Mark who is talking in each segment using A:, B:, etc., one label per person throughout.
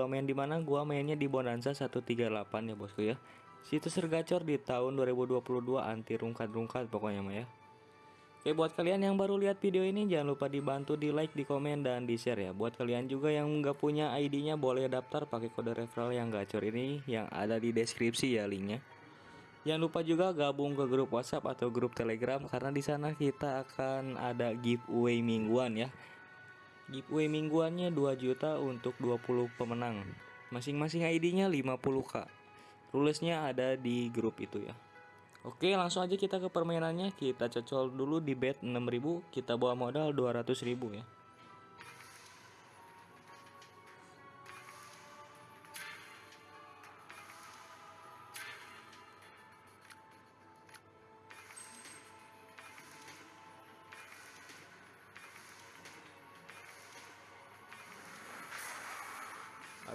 A: gua main di mana? Gua mainnya di Bonanza 138 ya bosku ya. Situs tergacor di tahun 2022 anti rungkat-rungkat pokoknya mah ya. Oke buat kalian yang baru lihat video ini jangan lupa dibantu di like, di komen, dan di share ya Buat kalian juga yang nggak punya ID-nya boleh daftar pakai kode referral yang gacor ini yang ada di deskripsi ya linknya Jangan lupa juga gabung ke grup WhatsApp atau grup Telegram karena di sana kita akan ada giveaway mingguan ya Giveaway mingguannya 2 juta untuk 20 pemenang. Masing-masing ID-nya 50k Rulesnya ada di grup itu ya. Oke langsung aja kita ke permainannya. Kita cocol dulu di bet 6000 Kita bawa modal 200.000 ya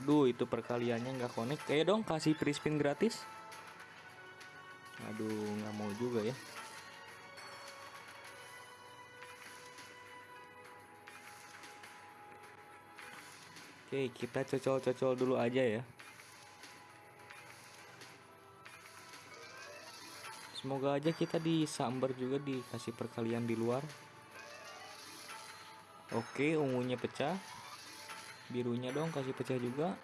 A: Aduh itu perkaliannya nggak connect. Kayak dong kasih free spin gratis. Aduh nggak mau juga ya. Oke kita cocol-cocol dulu aja ya. Semoga aja kita disambar juga dikasih perkalian di luar. Oke ungunya pecah Birunya dong kasih pecah juga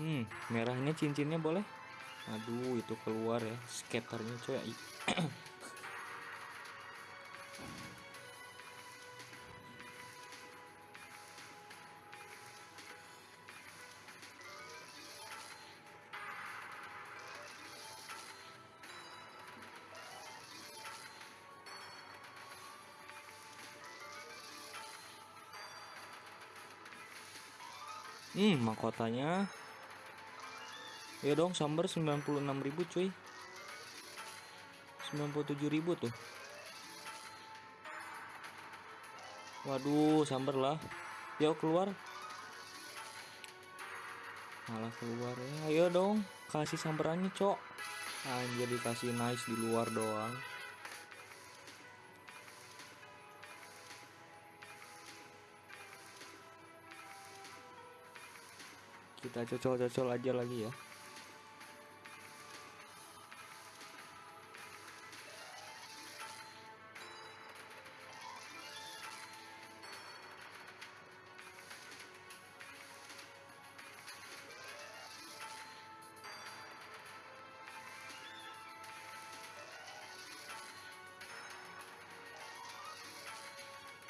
A: Hmm, merahnya cincinnya boleh? Aduh, itu keluar ya, skaternya coy. Hmm, mahkotanya Ya dong, sambar 96.000 cuy. 97.000 tuh. Waduh, sambar lah. Yuk keluar. Malah keluar ya. Ayo dong, kasih samperannya, Cok. Anjir dikasih nice di luar doang. Kita cocol-cocol aja lagi ya.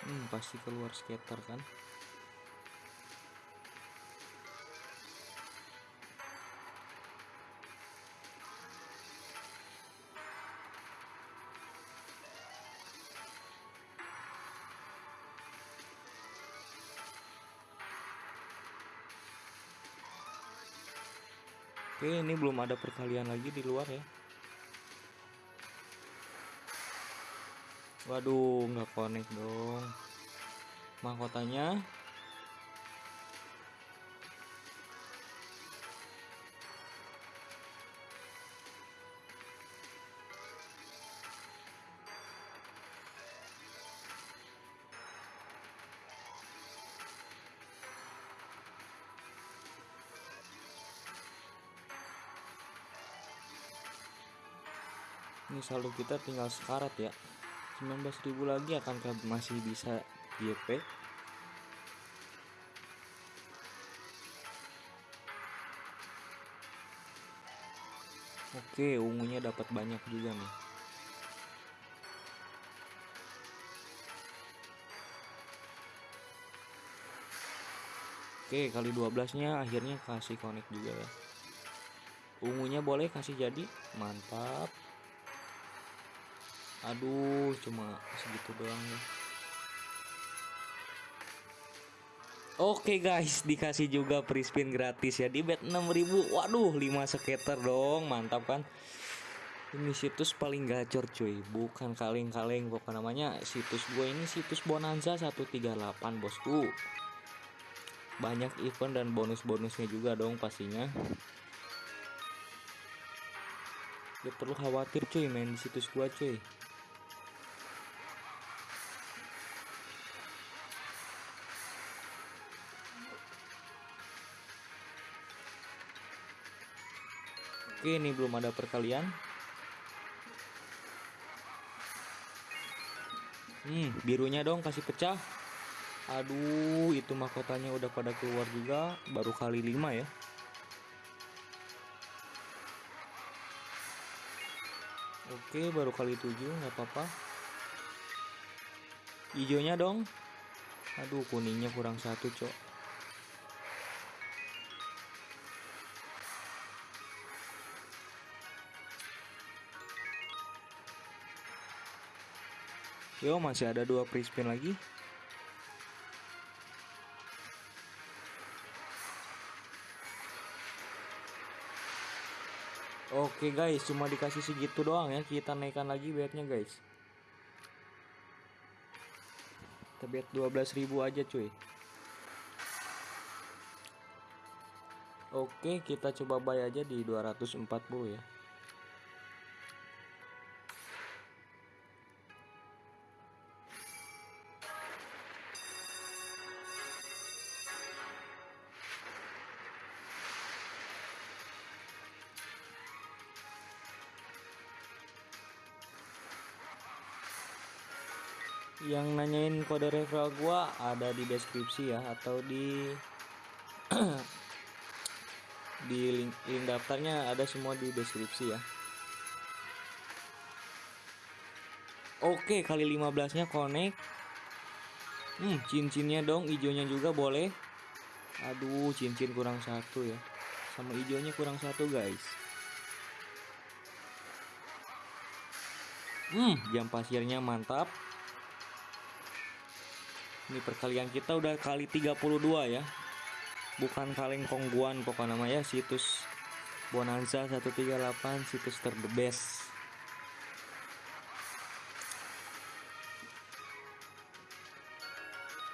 A: Hmm, pasti keluar skater kan. Oke, ini belum ada perkalian lagi di luar ya. Waduh, nggak connect dong. Mahkotanya ini saldo kita tinggal sekarat ya. 19.000 lagi akankah masih bisa YP Oke ungunya dapat banyak juga nih. Oke kali 12 nya akhirnya kasih connect juga ya. Ungunya boleh kasih jadi. Mantap aduh cuma segitu doang ya Oke guys, dikasih juga free spin gratis ya di bet 6000. Waduh, 5 skater dong, mantap kan? Ini situs paling gacor cuy, bukan kaleng-kaleng pokok namanya situs gue ini situs Bonanza 138 bosku. Banyak event dan bonus-bonusnya juga dong pastinya. Gak perlu khawatir cuy main di situs gua cuy Oke, ini belum ada perkalian. Hmm, birunya dong kasih pecah. Aduh, itu mahkotanya udah pada keluar juga, baru kali 5 ya. Oke, baru kali 7, nggak apa-apa. Hijaunya dong. Aduh, kuningnya kurang satu, cok. Yo, masih ada dua free spin lagi. Oke guys, cuma dikasih segitu doang ya. Kita naikkan lagi bednya guys. Kita bet 12.000 aja cuy. Oke, kita coba buy aja di 240 ya. Yang nanyain kode referral gua ada di deskripsi ya atau di di link, link daftarnya ada semua di deskripsi ya. Oke kali 15 nya connect. Hmm cincinnya dong hijaunya juga boleh. Aduh cincin kurang satu ya. Sama hijaunya kurang satu guys. Hmm jam pasirnya mantap ini perkalian kita udah kali 32 ya. Bukan kaleng kongguan pokok namanya situs Bonanza 138 situs ter the best.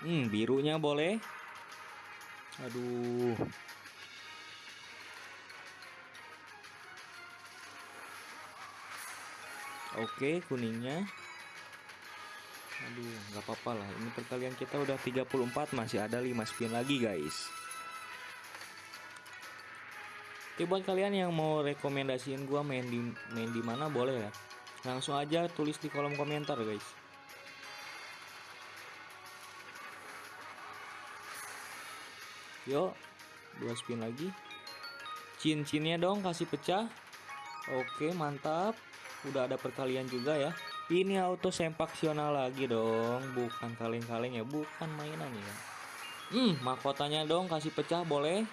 A: Hmm birunya boleh. Aduh. Oke, kuningnya Aduh, nggak apa-apa lah. Ini perkalian kita udah 34, masih ada 5 spin lagi, guys. Oke, buat kalian yang mau rekomendasiin gua main di main di mana boleh ya. Langsung aja tulis di kolom komentar, guys. Yuk, dua spin lagi. Cincinnya dong kasih pecah. Oke, mantap. Udah ada perkalian juga ya. Ini auto sempaksional lagi dong, bukan kaleng-kaleng ya, bukan mainan ya. Hmm, mahkotanya dong kasih pecah boleh.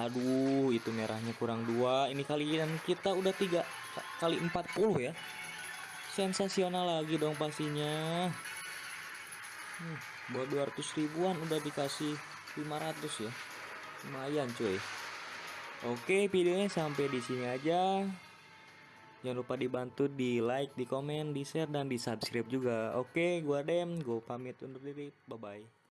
A: Aduh, itu merahnya kurang dua. Ini kalian kita udah tiga kali 40 ya. Sensasional lagi dong pastinya. Hmm, buat 200 ribuan udah dikasih 500 ya. Lumayan cuy. Oke, videonya sampai di sini aja. Jangan lupa dibantu di like, di komen, di share, dan di subscribe juga. Oke, gua Dem, gua pamit undur diri. Bye-bye.